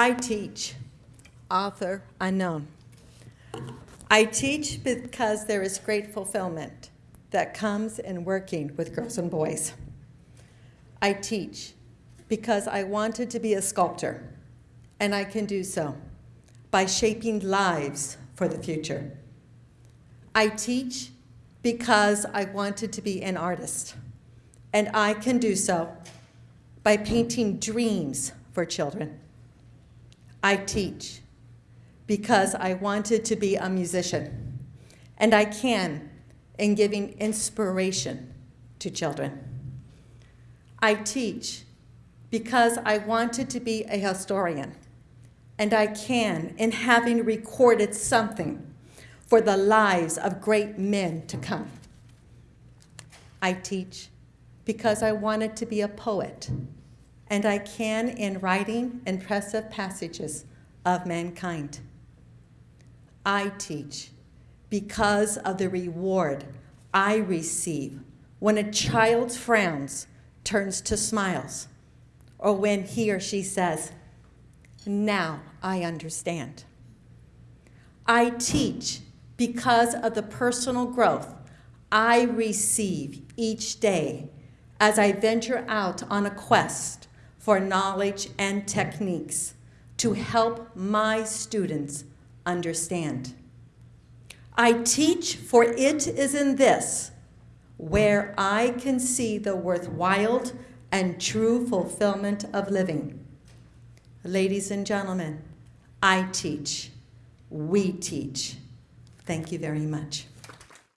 I teach, author unknown. I teach because there is great fulfillment that comes in working with girls and boys. I teach because I wanted to be a sculptor, and I can do so by shaping lives for the future. I teach because I wanted to be an artist, and I can do so by painting dreams for children. I teach because I wanted to be a musician, and I can in giving inspiration to children. I teach because I wanted to be a historian, and I can in having recorded something for the lives of great men to come. I teach because I wanted to be a poet, and I can in writing impressive passages of mankind. I teach because of the reward I receive when a child's frowns turns to smiles, or when he or she says, now I understand. I teach because of the personal growth I receive each day as I venture out on a quest for knowledge and techniques to help my students understand. I teach, for it is in this where I can see the worthwhile and true fulfillment of living. Ladies and gentlemen, I teach. We teach. Thank you very much.